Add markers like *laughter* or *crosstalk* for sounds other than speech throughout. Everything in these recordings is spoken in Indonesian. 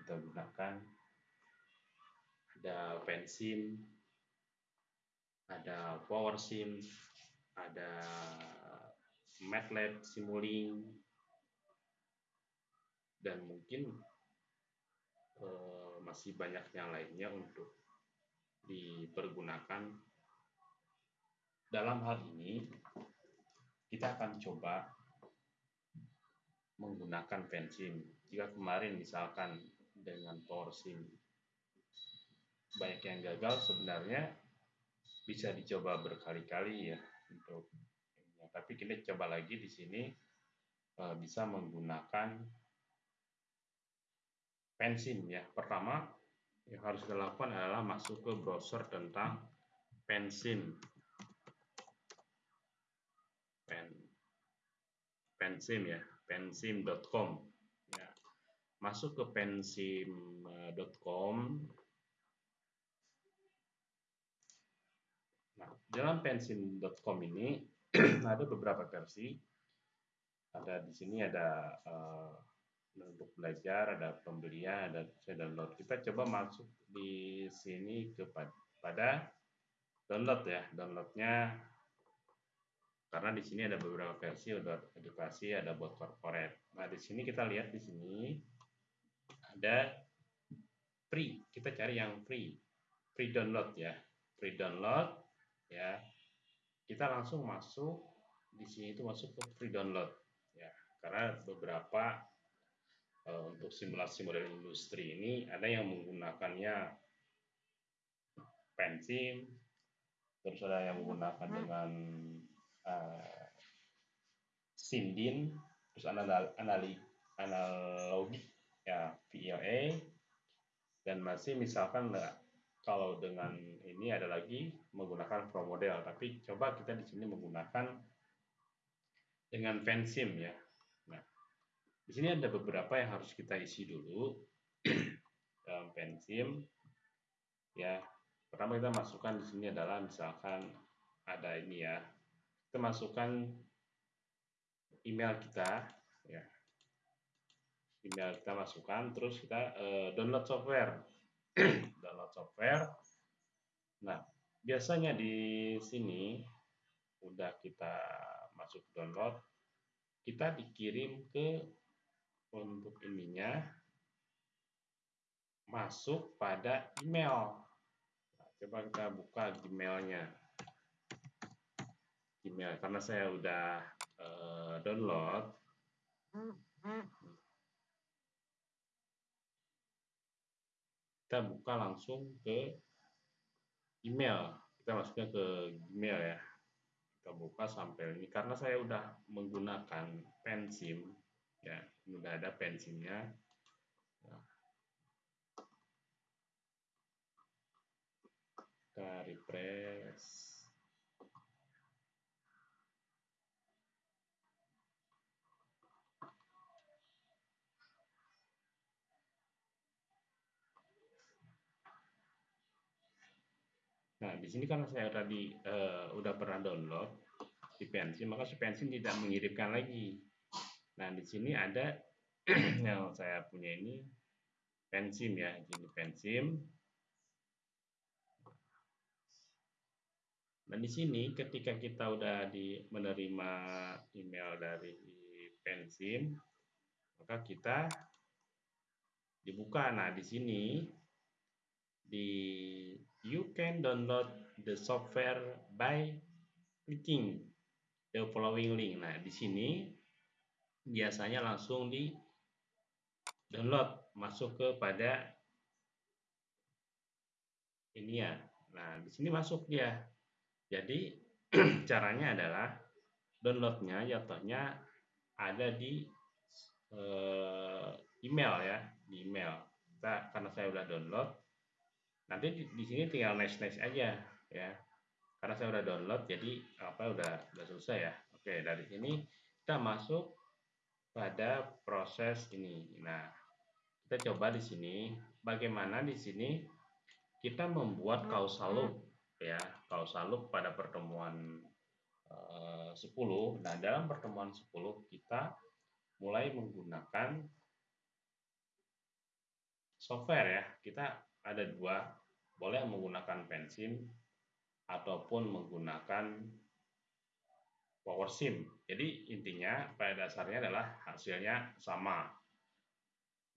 kita gunakan. Ada Pensim, ada PowerSim, ada MATLAB, Simulink, dan mungkin eh, masih banyak yang lainnya untuk dipergunakan. Dalam hal ini, kita akan coba menggunakan pensim. Jika kemarin misalkan dengan PowerSim banyak yang gagal, sebenarnya bisa dicoba berkali-kali ya untuk ya, tapi kita coba lagi di sini e, bisa menggunakan pensim ya. Pertama yang harus dilakukan adalah masuk ke browser tentang pensim. Pen pensim ya pensim.com. Masuk ke pensim.com. Nah, dalam pensim.com ini *clears throat* ada beberapa versi. Ada di sini ada uh, untuk belajar, ada pembelian, ada saya download. Kita coba masuk di sini kepada download ya. Downloadnya karena di sini ada beberapa versi buat edukasi ada buat corporate nah di sini kita lihat di sini ada free. Kita cari yang free. Free download ya. Free download ya. Kita langsung masuk di sini itu masuk ke free download ya. Karena beberapa uh, untuk simulasi model industri ini ada yang menggunakannya pensim terus ada yang menggunakan dengan uh, Sindin, terus anal analogi ya VLA dan masih misalkan kalau dengan ini ada lagi menggunakan pro model. Tapi coba kita di sini menggunakan dengan fansim ya. Nah di sini ada beberapa yang harus kita isi dulu *clears throat* dalam fansim ya pertama kita masukkan di sini adalah misalkan ada ini ya. Kita masukkan email kita email kita masukkan terus kita uh, download software. *clears throat* Download software. Nah biasanya di sini udah kita masuk download kita dikirim ke untuk ininya masuk pada email. Nah, coba kita buka gmailnya. Gmail karena saya udah uh, download. Kita buka langsung ke email. Kita masuknya ke Gmail ya. Kita buka sampai ini karena saya udah menggunakan pensim ya, udah ada pensimnya. Kita refresh. Nah, di sini kan saya tadi uh, udah pernah download di pensi, maka si pensi tidak mengirimkan lagi. Nah, di sini ada *clears throat* yang saya punya ini pensim ya, ini pensim. Nah, di sini ketika kita udah di menerima email dari pensim, maka kita dibuka. Nah, di sini di you can download the software by clicking the following link. Nah, di sini biasanya langsung di download masuk kepada ini ya. Nah, di sini masuk dia. Jadi *clears throat* caranya adalah downloadnya jatuhnya ada di uh, email ya, di email. Kita karena saya udah download, nanti di, di sini tinggal next next aja ya. Karena saya udah download jadi apa udah udah selesai ya. Oke dari sini kita masuk pada proses ini. Nah kita coba di sini. Bagaimana di sini kita membuat causal loop ya. Causal loop pada pertemuan uh, eh, 10 nah dalam pertemuan 10 kita mulai menggunakan software ya. Kita ada dua, boleh menggunakan pensim ataupun menggunakan power sim. Jadi intinya pada dasarnya adalah hasilnya sama.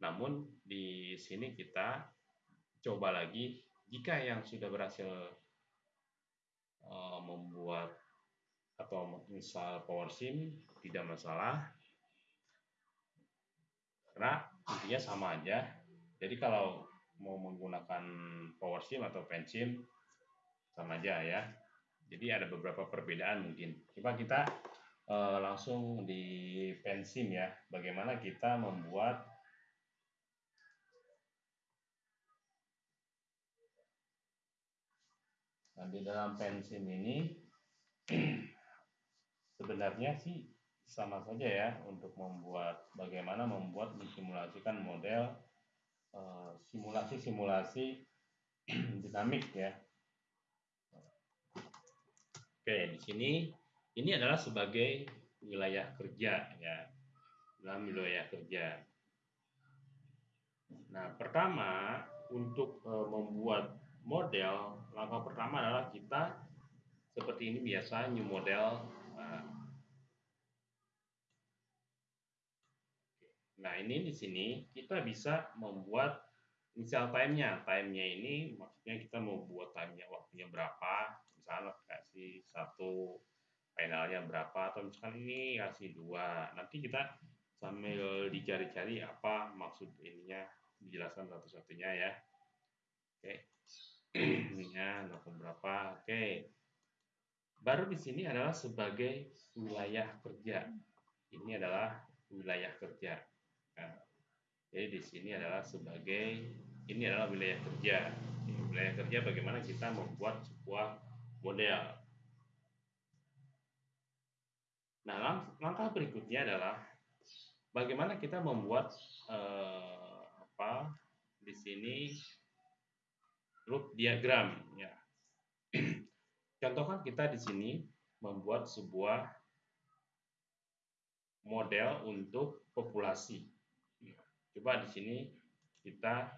Namun di sini kita coba lagi jika yang sudah berhasil uh, membuat atau menginstal PowerSim tidak masalah karena intinya sama aja jadi kalau mau menggunakan PowerSim atau Pensim sama aja ya. Jadi ada beberapa perbedaan mungkin. Coba kita uh, langsung di Pensim ya. Bagaimana kita membuat nah di dalam Pensim ini *clears throat* sebenarnya sih sama saja ya untuk membuat bagaimana membuat mensimulasikan model simulasi-simulasi *clears throat* dinamik ya. Oke, di sini ini adalah sebagai wilayah kerja ya. Dalam wilayah kerja. Nah, pertama untuk e, membuat model, langkah pertama adalah kita seperti ini biasa new model nah ini di sini kita bisa membuat initial time-nya. Time-nya ini maksudnya kita mau buat time-nya waktunya berapa. Misalnya kasih satu finalnya berapa. Atau misalkan ini kasih dua. Nanti kita sambil dicari-cari apa maksud ininya dijelaskan satu-satunya ya. Oke. Ininya berapa. Oke. Baru di sini adalah sebagai wilayah kerja. Ini adalah wilayah kerja. Nah, jadi di sini adalah sebagai ini adalah wilayah kerja. Wilayah kerja bagaimana kita membuat sebuah model. Nah, lang langkah berikutnya adalah bagaimana kita membuat eh, apa di sini loop diagram ya. *clears throat* Contohkan kita di sini membuat sebuah model untuk populasi. Coba di sini kita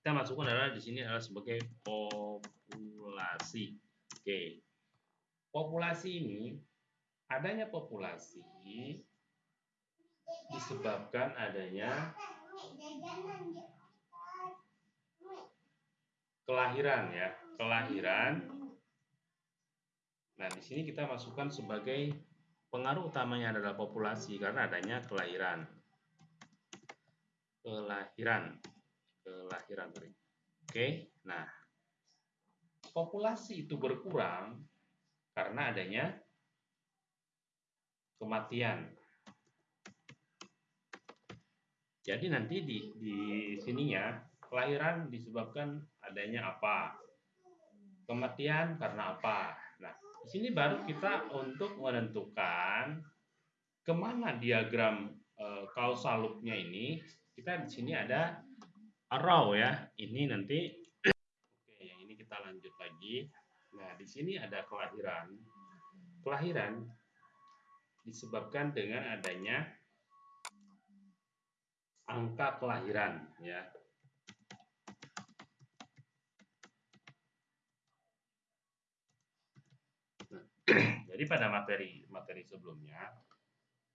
kita masukkan adalah di sini adalah sebagai populasi. Oke. Populasi ini adanya populasi disebabkan adanya kelahiran ya, kelahiran Nah, di sini kita masukkan sebagai pengaruh utamanya adalah populasi karena adanya kelahiran. Kelahiran. Kelahiran. Oke, nah populasi itu berkurang karena adanya kematian. Jadi nanti di, di sininya kelahiran disebabkan adanya apa? Kematian karena apa? Nah, di sini baru kita untuk menentukan ke mana diagram e, loop-nya ini. Kita di sini ada arrow ya. Ini nanti oke, yang ini kita lanjut lagi. Nah, di sini ada kelahiran. Kelahiran disebabkan dengan adanya angka kelahiran ya. *clears throat* Jadi pada materi materi sebelumnya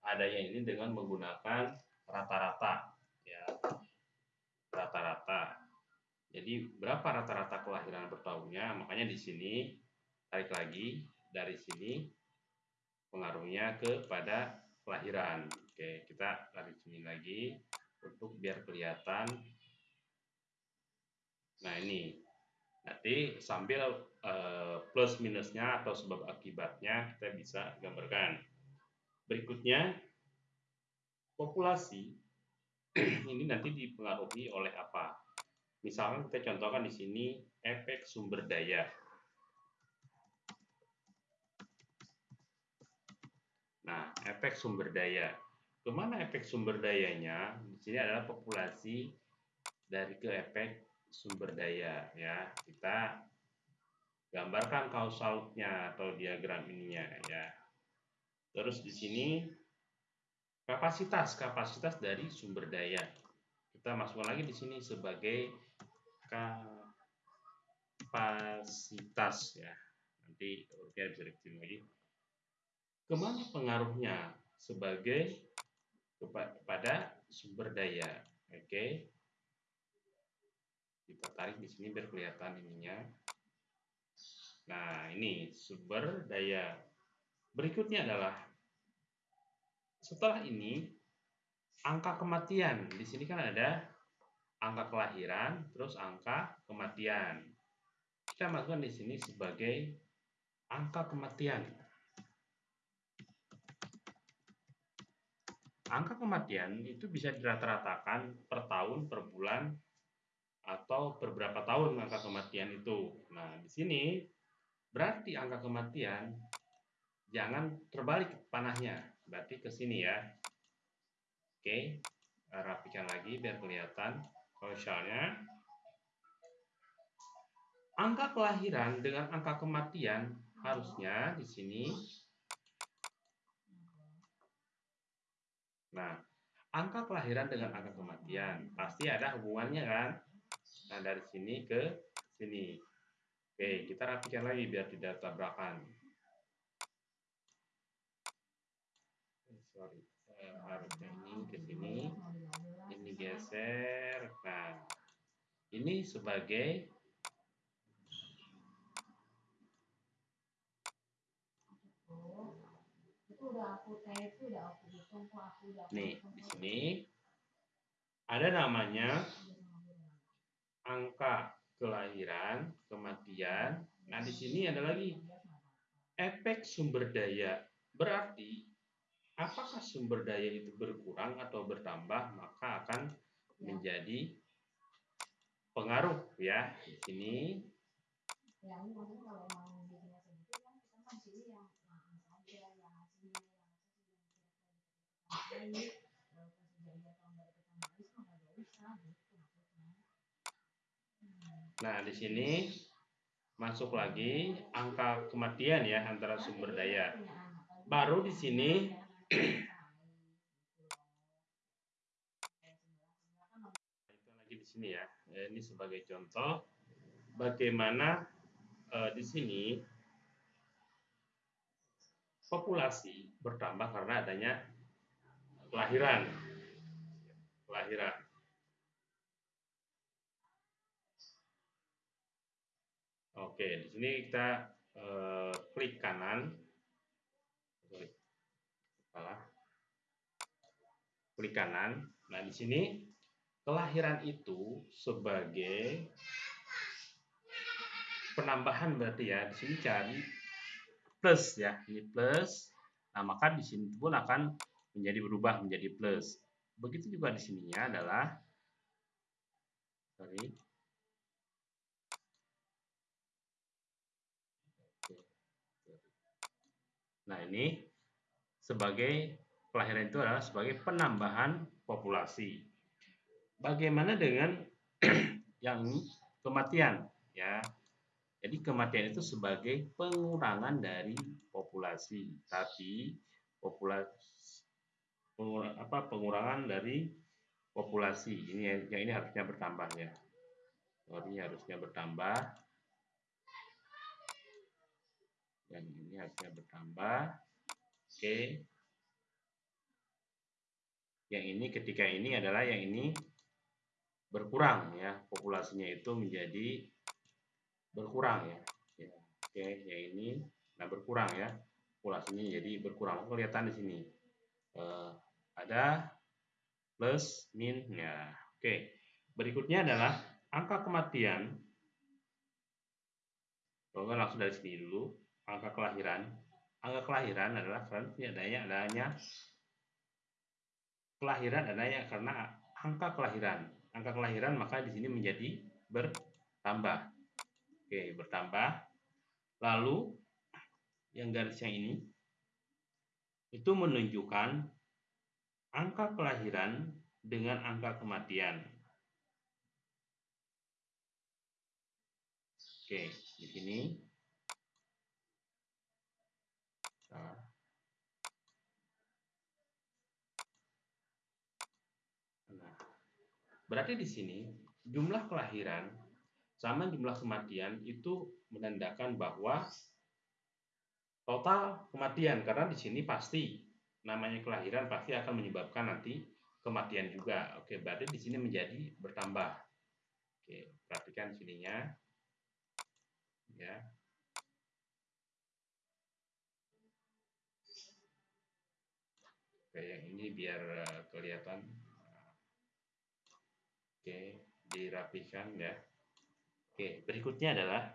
ada yang ini dengan menggunakan rata-rata ya. Rata-rata. Jadi berapa rata-rata kelahiran per tahunnya? Makanya di sini tarik lagi dari sini pengaruhnya kepada kelahiran. Oke, kita tarik sini lagi untuk biar kelihatan. Nah, ini Nanti sambil uh, plus minusnya atau sebab akibatnya kita bisa gambarkan. Berikutnya, populasi ini nanti dipengaruhi oleh apa? Misalnya kita contohkan di sini efek sumber daya. Nah, efek sumber daya. Ke mana efek sumber dayanya? Di sini adalah populasi dari ke efek sumber daya ya kita gambarkan kausalnya atau diagram ininya ya terus di sini Kapasitas, kapasitas dari sumber daya. Kita masukkan lagi di sini sebagai kapasitas ya. Nanti rupiah bisa dikecilin lagi. Ke mana pengaruhnya sebagai kepada sumber daya? Oke. Kita tarik di sini biar kelihatan ininya. Nah, ini sumber daya. Berikutnya adalah setelah ini angka kematian. Di sini kan ada angka kelahiran, terus angka kematian. Kita masukkan di sini sebagai angka kematian. Angka kematian itu bisa dirata-ratakan per tahun, per bulan, atau beberapa tahun angka kematian itu. Nah, di sini berarti angka kematian jangan terbalik panahnya berarti ke sini ya. Oke rapikan lagi biar kelihatan. Kalau misalnya angka kelahiran dengan angka kematian harusnya di sini. Nah angka kelahiran dengan angka kematian pasti ada hubungannya kan? Nah dari sini ke sini. Oke kita rapikan lagi biar tidak tabrakan sorry uh, harusnya ini ke sini. Ini geser nah. Ini sebagai nih di sini ada namanya angka kelahiran kematian. Nah di sini ada lagi. Efek sumber daya berarti apakah sumber daya itu berkurang atau bertambah maka akan menjadi pengaruh ya di sini. Ya, Nah, di sini masuk lagi angka kematian ya antara sumber daya. Baru di sini lagi di sini ya. Ini sebagai contoh bagaimana uh, di sini populasi bertambah karena adanya kelahiran. Kelahiran. Oke, di sini kita uh, klik kanan salah klik kanan. Nah di sini kelahiran itu sebagai penambahan berarti ya. Di sini cari plus ya ini plus. Nah maka di sini pun akan menjadi berubah menjadi plus. Begitu juga di sininya adalah sorry. Nah ini sebagai kelahiran itu adalah sebagai penambahan populasi. Bagaimana dengan *clears throat* yang kematian ya? Jadi kematian itu sebagai pengurangan dari populasi, tapi populasi pengur, apa pengurangan dari populasi. Ini yang ini harusnya bertambah ya. Ini harusnya bertambah. Yang ini harusnya bertambah Oke. Yang ini ketika ini adalah yang ini berkurang ya, populasinya itu menjadi berkurang ya. ya. Oke, yang ini nah berkurang ya, populasinya jadi berkurang. Kelihatan di sini. Uh, ada plus min ya. Oke. Berikutnya adalah angka kematian. Kalau langsung dari sini dulu, angka kelahiran angka kelahiran adalah karena adanya adanya kelahiran adanya karena angka kelahiran. Angka kelahiran maka di sini menjadi bertambah. Oke, bertambah. Lalu yang garis yang ini itu menunjukkan angka kelahiran dengan angka kematian. Oke, di sini Berarti di sini jumlah kelahiran sama jumlah kematian itu menandakan bahwa total kematian karena di sini pasti namanya kelahiran pasti akan menyebabkan nanti kematian juga. Oke, berarti di sini menjadi bertambah. Oke, perhatikan sininya. Ya. Oke, yang ini biar eh, kelihatan. Oke, dirapikan ya. Oke, berikutnya adalah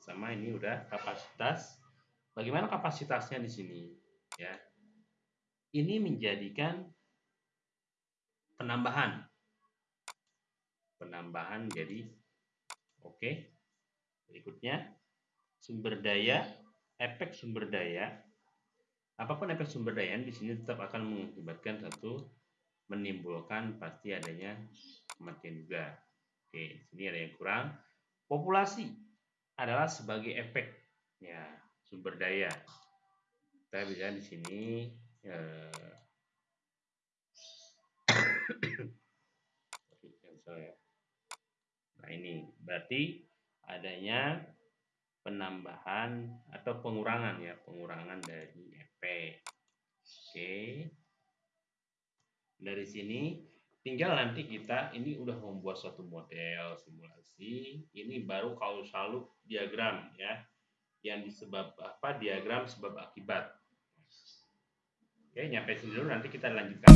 sama ini udah kapasitas. Bagaimana kapasitasnya di sini? Ya, ini menjadikan penambahan. Penambahan jadi oke. Berikutnya sumber daya, efek sumber daya. Apa pun efek sumber daya di sini tetap akan mengakibatkan satu menimbulkan pasti adanya kematian juga. Oke, sini ada yang kurang. Populasi adalah sebagai efek ya sumber daya. Kita bisa di sini eh, *coughs* Nah ini berarti adanya penambahan atau pengurangan ya pengurangan dari efek. Oke. Dari sini tinggal nanti kita ini udah membuat suatu model simulasi ini baru kausal diagram ya. Yang disebab apa diagram sebab akibat. Oke nyampe sini dulu nanti kita lanjutkan